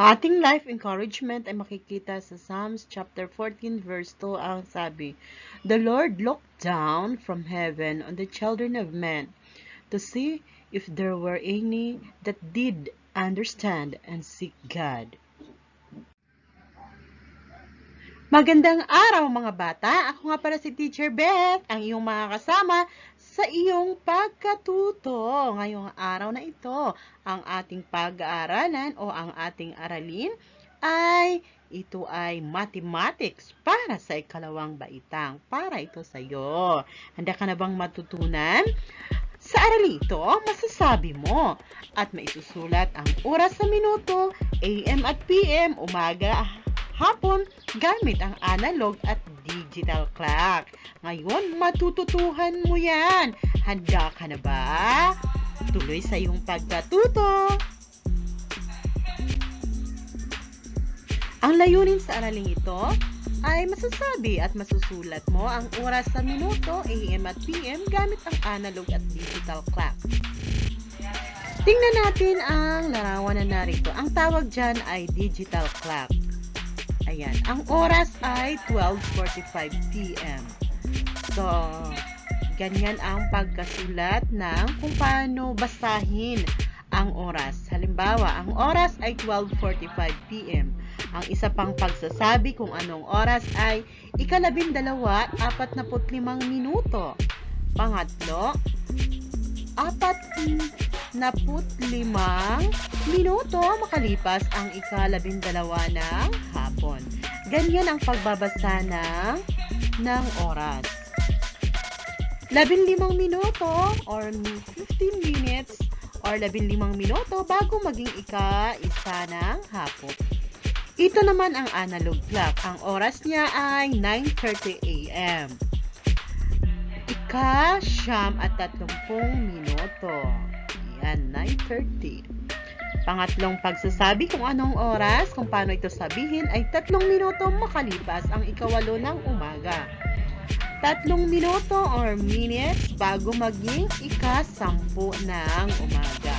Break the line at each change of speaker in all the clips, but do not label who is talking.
Ang ating life encouragement ay makikita sa Psalms chapter 14 verse 2 ang sabi, The Lord looked down from heaven on the children of men to see if there were any that did understand and seek God. Magandang araw mga bata! Ako nga para si Teacher Beth, ang iyong mga kasama sa iyong pagkatuto. Ngayong araw na ito, ang ating pag-aaralan o ang ating aralin ay ito ay mathematics para sa ikalawang baitang. Para ito sa iyo. Handa ka na bang matutunan? Sa aralin ito, masasabi mo at maisusulat ang oras sa minuto, AM at PM, umaga, hapon gamit ang analog at digital clock. Ngayon, matututuhan mo yan. Handa ka na ba? Tuloy sa iyong pagkatuto. Ang layunin sa araling ito ay masasabi at masusulat mo ang oras sa minuto, AM at PM gamit ang analog at digital clock. Tingnan natin ang larawan na narito. Ang tawag dyan ay digital clock. Ayan. Ang oras ay 12.45 p.m. So, ganyan ang pagkasulat ng kung paano basahin ang oras. Halimbawa, ang oras ay 12.45 p.m. Ang isa pang pagsasabi kung anong oras ay ikalabindalawa, apat na minuto. Pangatlo, apat na limang minuto makalipas ang ikalabindalawa ng hapon. Ganyan ang pagbabasa ng, ng oras. Labinlimang minuto or 15 minutes or labinlimang minuto bago maging ika-isa ng hapon. Ito naman ang analog clock. Ang oras niya ay 9.30 a.m. Ika, siyam at tatlongpong minuto. Yan, 9.30. Pangatlong pagsasabi kung anong oras, kung paano ito sabihin, ay tatlong minuto makalipas ang ikawalo ng umaga. Tatlong minuto or minutes bago maging ika-sampu ng umaga.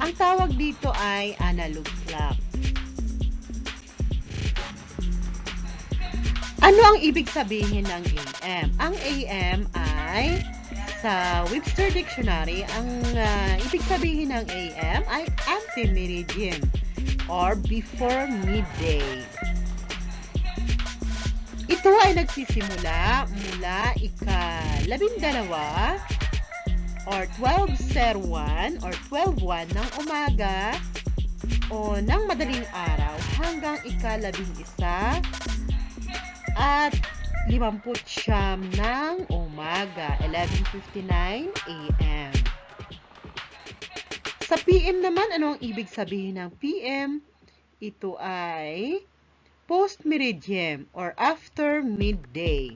Ang tawag dito ay analog clock. Ano ang ibig sabihin ng AM? Ang AM ay sa Webster Dictionary, ang uh, ibig sabihin ng AM ay ante-meridian or before midday. Ito ay nagsisimula mula ika-labindalawa or 12.01 or 12.1 ng umaga o ng madaling araw hanggang ika-labing isa at 50 siyam ng umaga, 11.59 a.m. Sa PM naman, ano ang ibig sabihin ng PM? Ito ay post-meridian or after midday.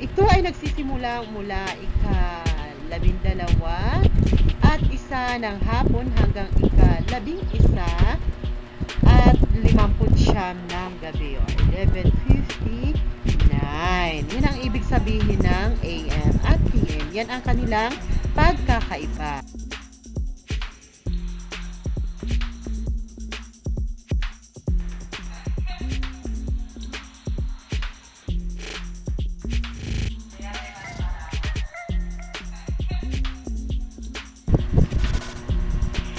Ito ay nagsisimula mula ika-labindalawa at isa ng hapon hanggang ika-labing-isa at 50 siyam ng gabi o 11.59. Yan ang ibig sabihin ng AM at PM. Yan ang kanilang pagkakaiba.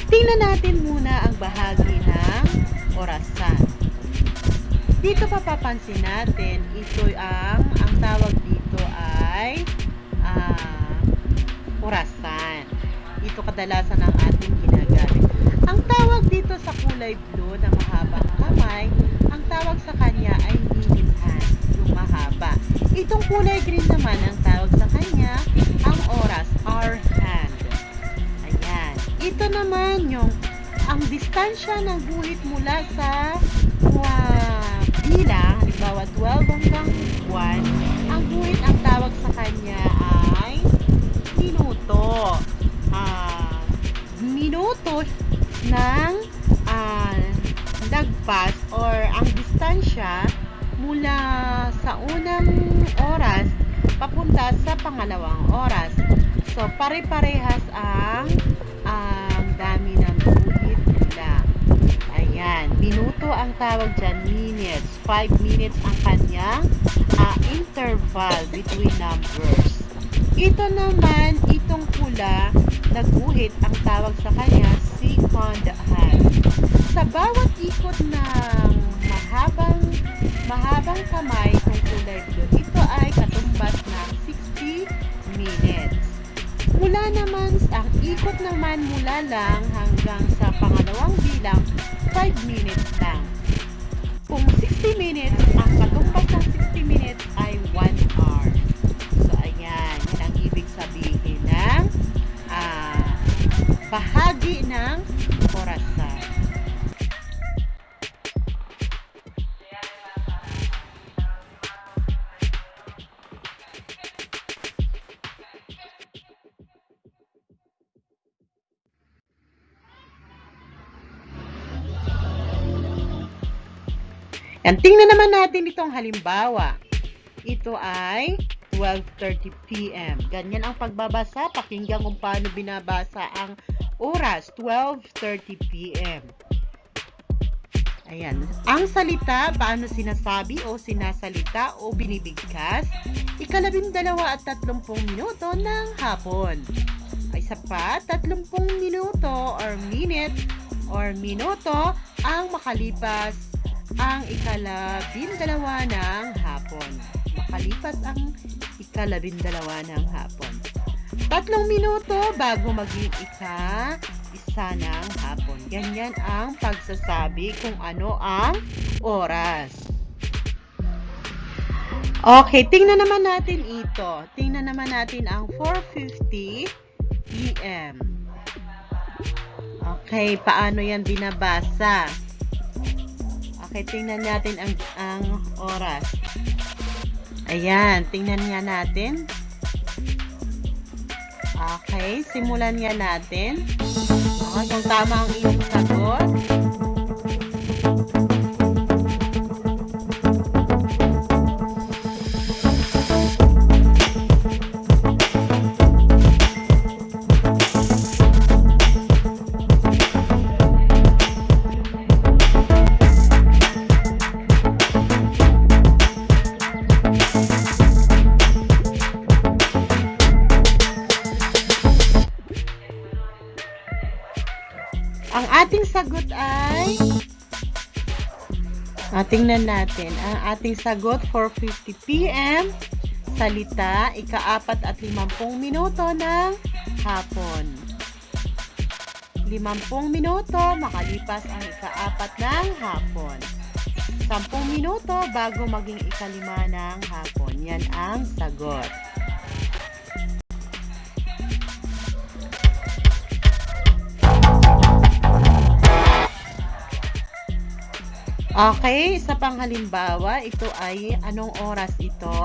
Tingnan natin muna ang bahagi ng orasan. Dito papapansin natin, ito ang, ang tawag dito ay uh, orasan. Ito kadalasan ang ating ginagamit. Ang tawag dito sa kulay blue na mahabang kamay, ang tawag sa kanya ay minute hand, yung mahaba. Itong kulay green naman, ang tawag sa kanya, ang oras, hour hand. Ayan. Ito naman yung ang distansya ng guhit mula sa 12 hanggang 1, ang guhit ang tawag sa kanya ay minuto. Uh, minuto ng uh, lagpas or ang distansya mula sa unang oras papunta sa pangalawang oras. So, pare-parehas ang ang dami ng guhit nila. Ayan. minuto ang tawag dyan, minutes. 5 minutes ang kanyang ah, interval between numbers. Ito naman, itong pula, naguhit ang tawag sa kanya, second hand. Sa bawat ikot ng mahabang mahabang kamay ng kulay blue, ito ay katumbas ng 60 minutes. Mula naman, ang ikot naman mula lang hanggang sa pangalawang bilang, 5 minutes lang. Kung 60 minutes, ang katumbas ng 60 minutes ay 1 hour. So, ayan. Yan ang ibig sabihin ng ah, bahagi ng Yan, tingnan naman natin itong halimbawa. Ito ay 12.30 p.m. Ganyan ang pagbabasa. Pakinggan kung paano binabasa ang oras, 12.30 p.m. Ayan. Ang salita, paano sinasabi o sinasalita o binibigkas? Ikalabing dalawa at tatlumpung minuto ng hapon. Ay sapat, tatlumpung minuto or minute or minuto ang makalipas ang ikalabindalawa ng hapon. Makalipas ang ikalabindalawa ng hapon. Tatlong minuto bago maging ika isa ng hapon. Ganyan ang pagsasabi kung ano ang oras. Okay, tingnan naman natin ito. Tingnan naman natin ang 4.50 p.m. Okay, paano yan binabasa? Okay, tingnan natin ang, ang oras. Ayan, tingnan nga natin. Okay, simulan nga natin. Okay, kung tama ang iyong sagot. Tingnan natin. Ang ating sagot 4.50 p.m. Salita, ikaapat at limampung minuto ng hapon. Limampung minuto makalipas ang ikaapat ng hapon. Sampung minuto bago maging ikalima ng hapon. Yan ang sagot. Okay, sa panghalimbawa, ito ay anong oras ito?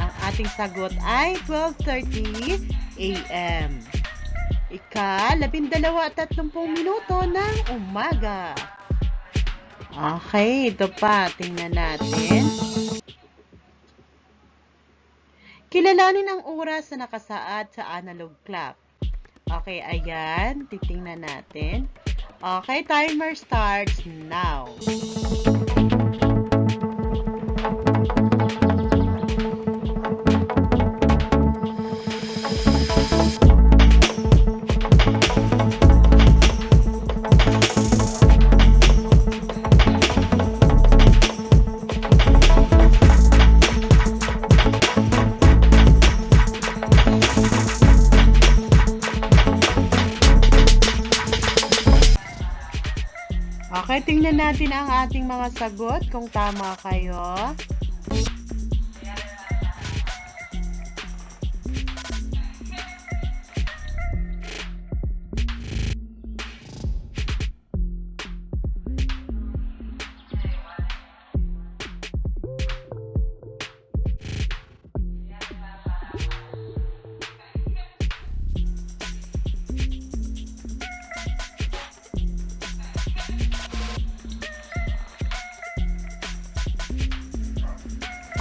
Ang ating sagot ay 12.30 a.m. Ika, labindalawa at tatlumpung minuto ng umaga. Okay, ito pa. Tingnan natin. Kilalanin ang oras na nakasaad sa analog clock. Okay, ayan. Titingnan natin. Okay, timer starts now. Okay, tingnan natin ang ating mga sagot kung tama kayo.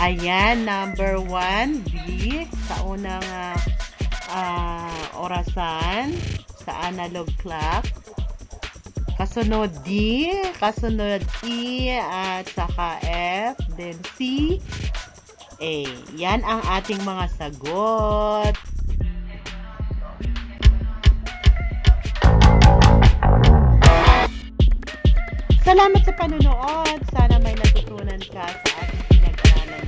Ayan, number one, B, sa unang ah, ah, orasan, sa analog clock. Kasunod D, kasunod E, at saka F, then C, A. Yan ang ating mga sagot. Salamat sa panunood. Sana may natutunan ka sa ating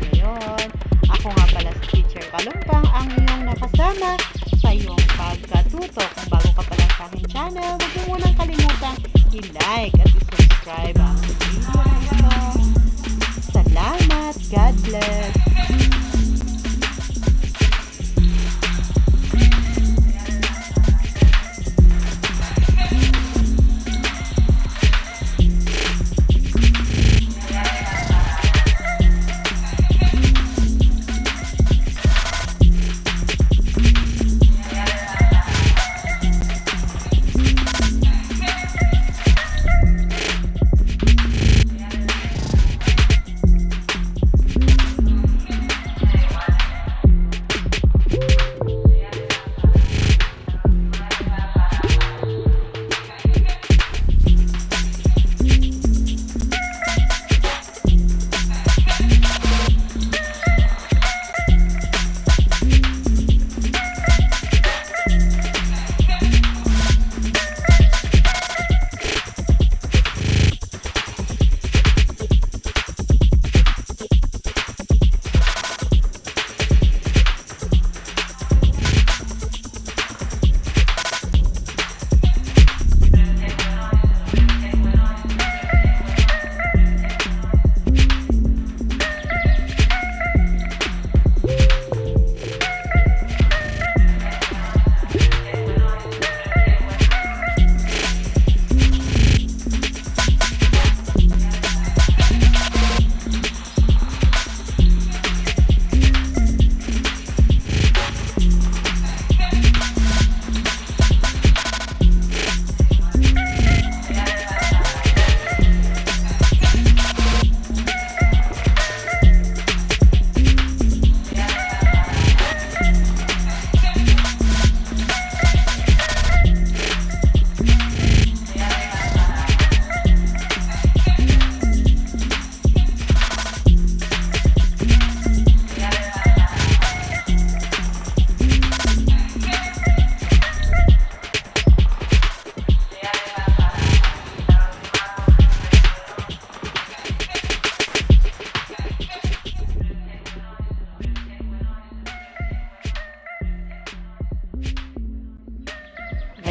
ngayon. Ako nga pala si Teacher Kalumpang, ang iyong nakasama sa iyong pagkatuto. Kung bago ka pa lang sa aking channel, huwag mo munang kalimutang i-like at i-subscribe ang video na ito. Salamat! God bless!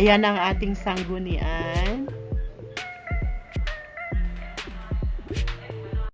Ayan ang ating sanggunian.